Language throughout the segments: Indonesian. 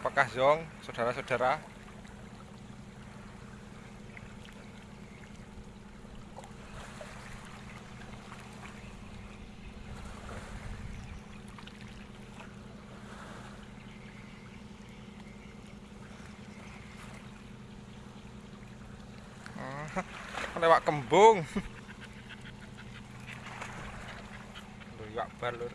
Apakah Zong, saudara-saudara? Ah, lewat kembung. Lho, iwak bar lur.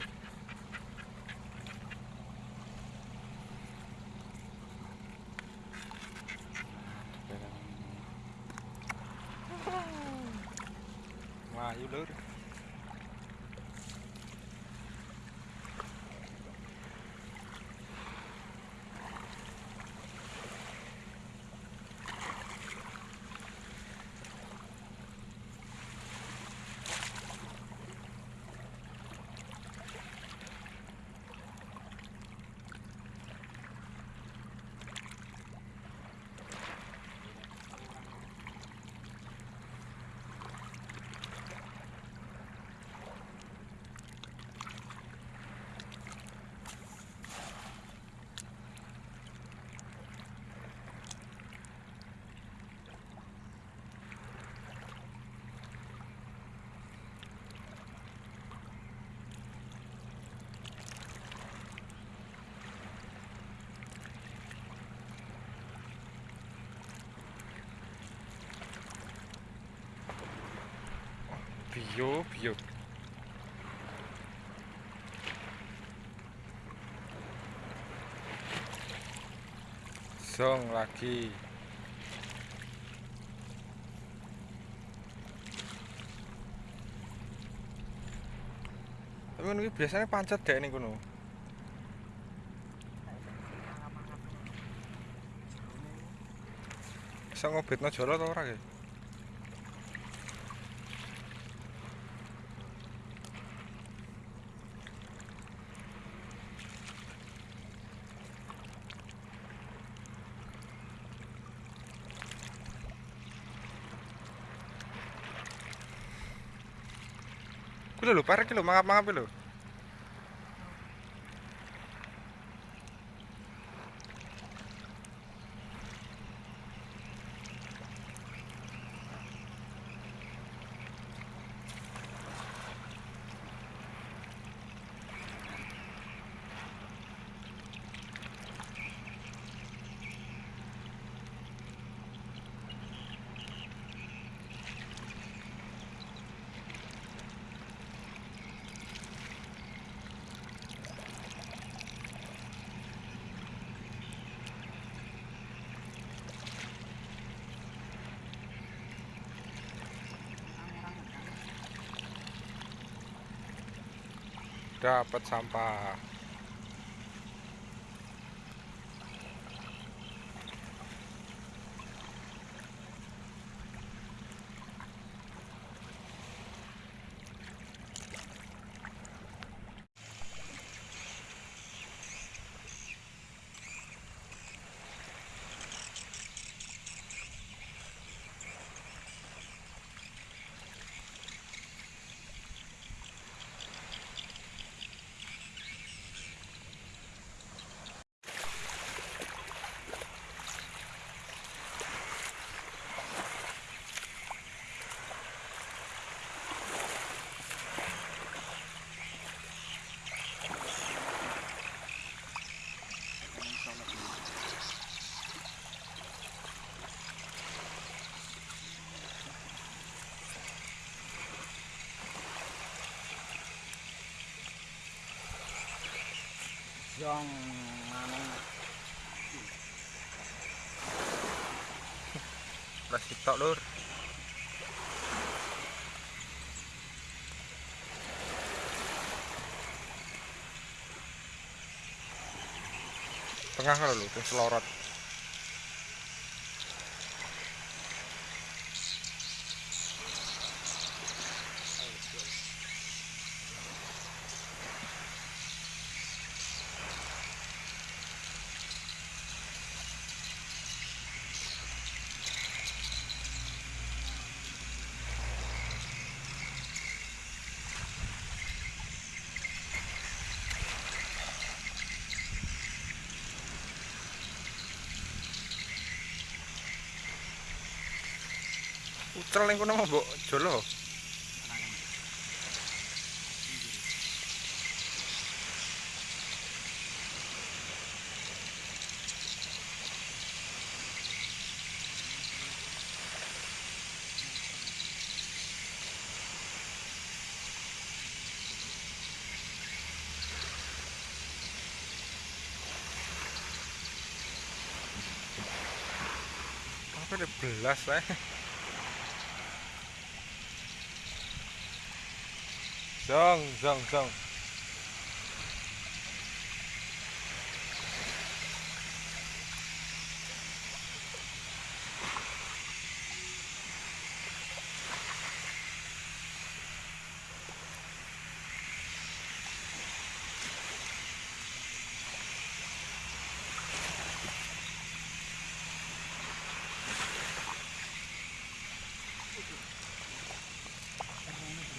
Melayu lur. Bio, bio. Zong lagi. Tapi iki biasanya pancet dek ning kono. Bisa ngobetno jolo ta ora ge? Lho, parek lho, mangap-mangap lho. Dapat sampah. Anu Plastik tok, Lur. Tengah kalau lho, terus selorot. Ucel ning kono mau mbok jolo. Apa ada belas lah. 上上上。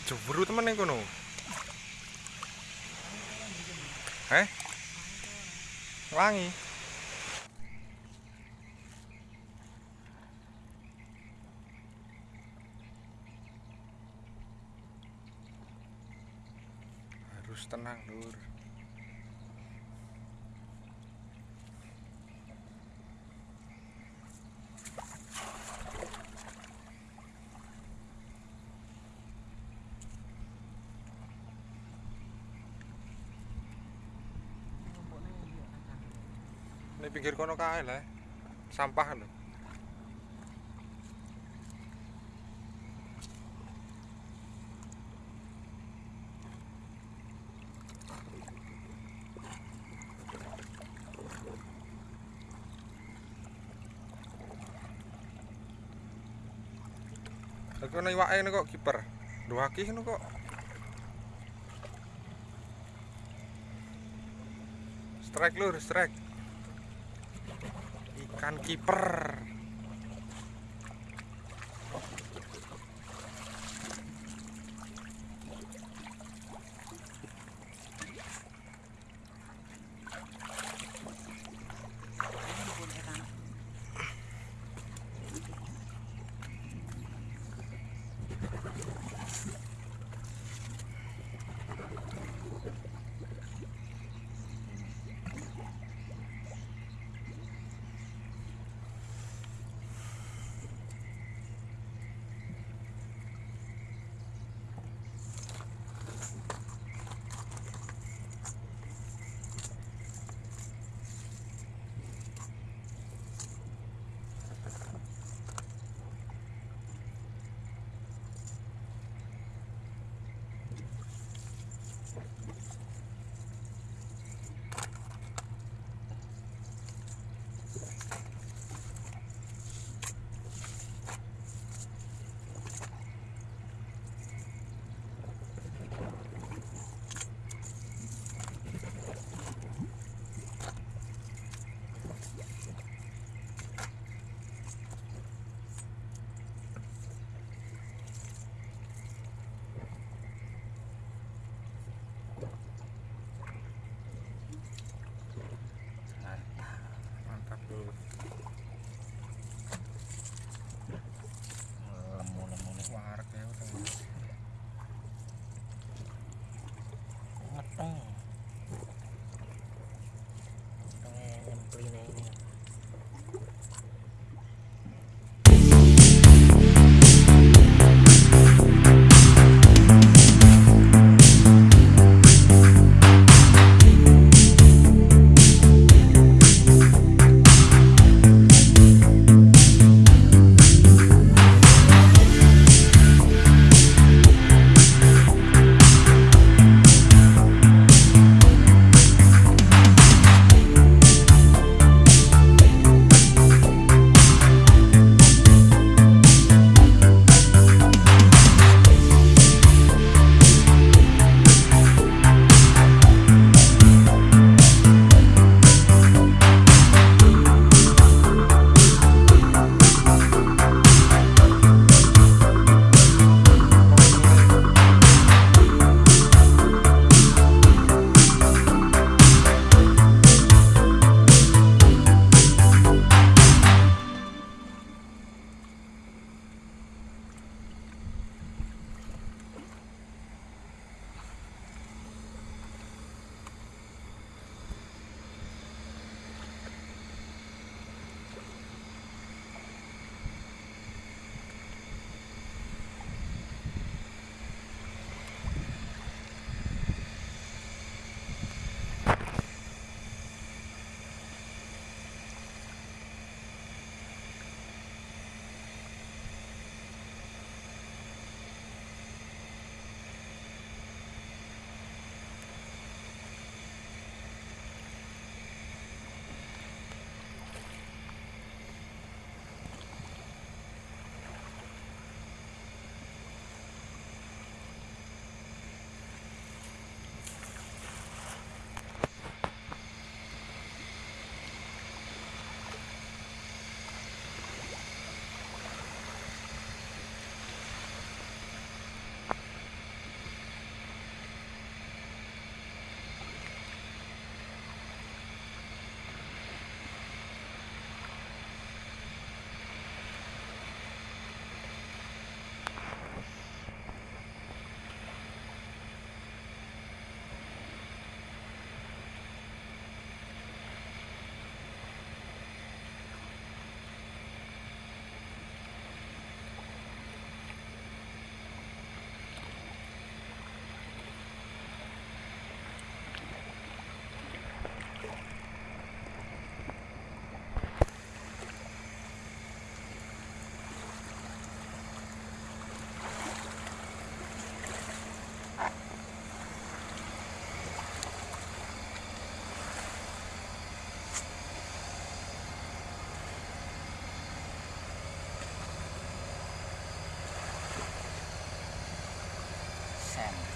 Jeburu temen ning kono. Eh? Wangi. Ini pinggir kono kae lah. Sampah lho. Lha kono iwake ngene kok kiper. Duwaki ngono kok. Strike lur, strike. Ikan kiper.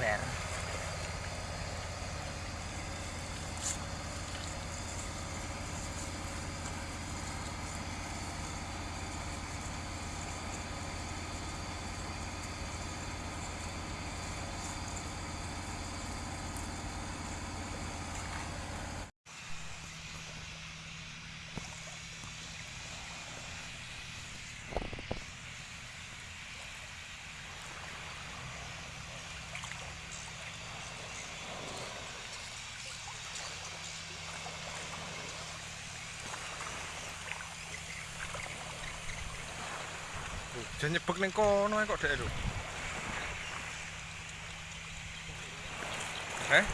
ver. Jangan nyebek ning kono kok dek lho. Eh?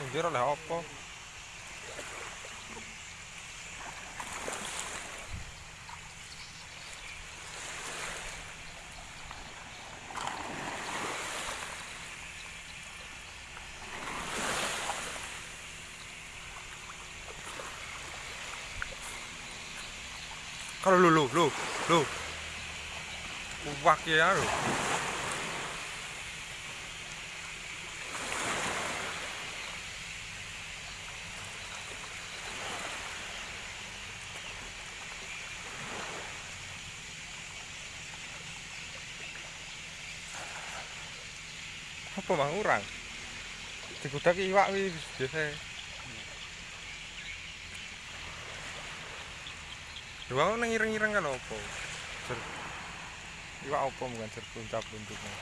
Pinggir oleh apa? Kalau lu lu lu lu. Wak ya lu. Apa mang urang? Dikudak iwak wi biasa. Dua nang ireng-ireng kan? Jer. Iwak opo bukan jer puncak bentuknya.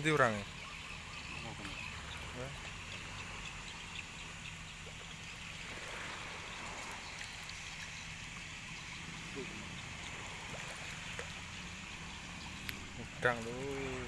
ndi orang? Udang tuh.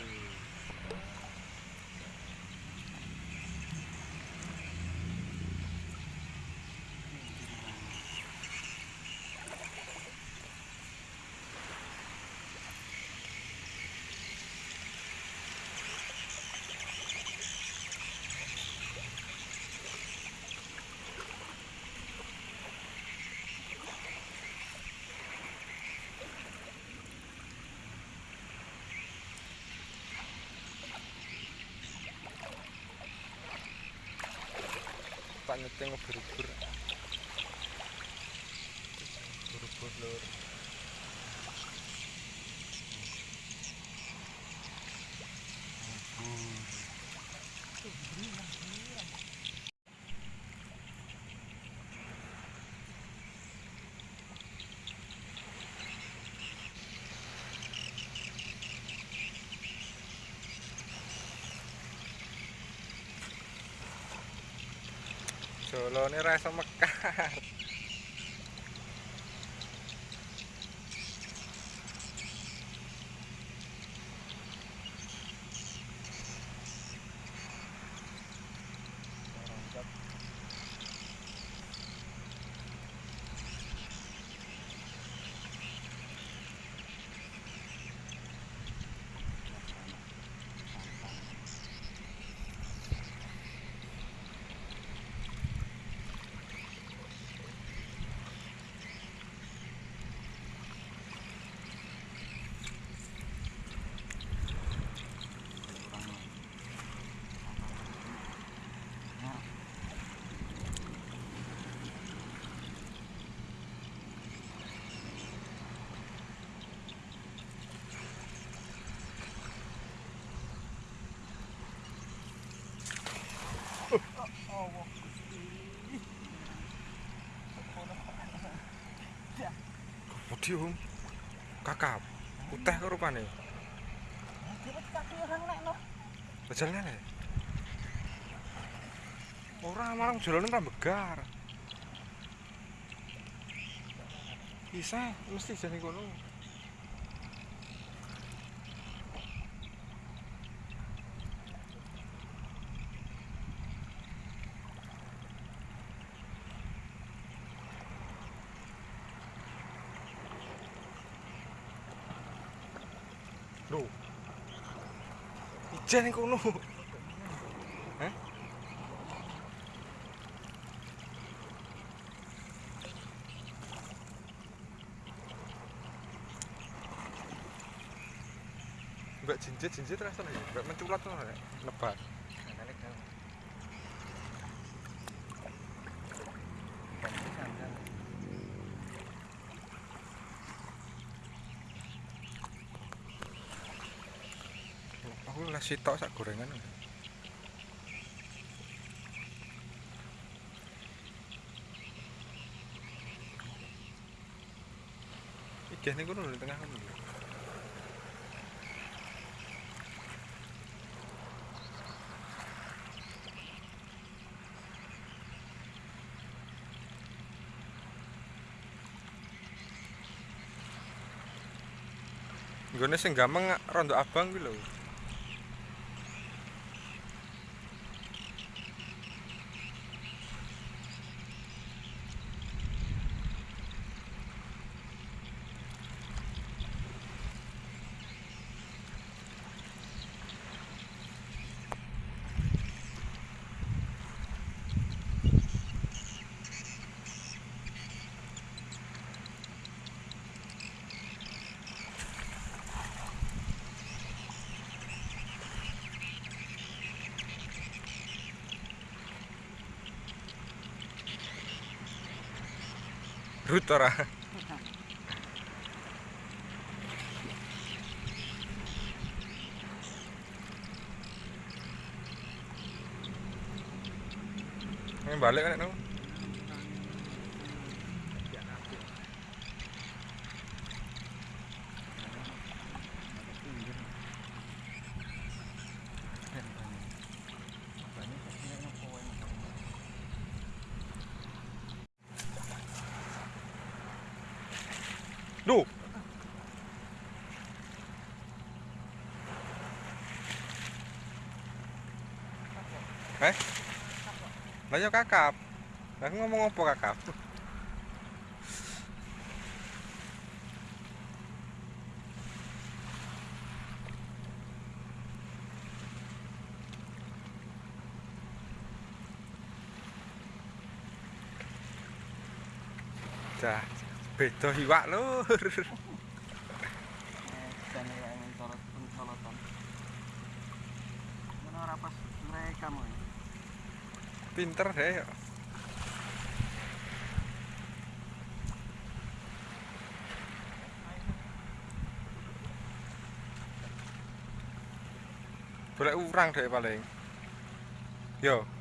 España tengo pero por por por โชโลนิไรสมการ putih hong kakap uteh ke rupanya bajalnya nih orang malang jalanan tak begar bisa mesti jane kono. Ijen kono. Heh? Mbak jinjit jinjit ya, mbak menculat tuh nek sitok sak gorengan. Ijen iku lho di tengah lho. Nggone sing gampang rondo abang kuwi lho. Rut ora. Ini balik kan itu? Lah yo kakap. Aku ngomong apa kakap? Beda iwak lur. pinter thế u Boleh urang deh paling. Yo.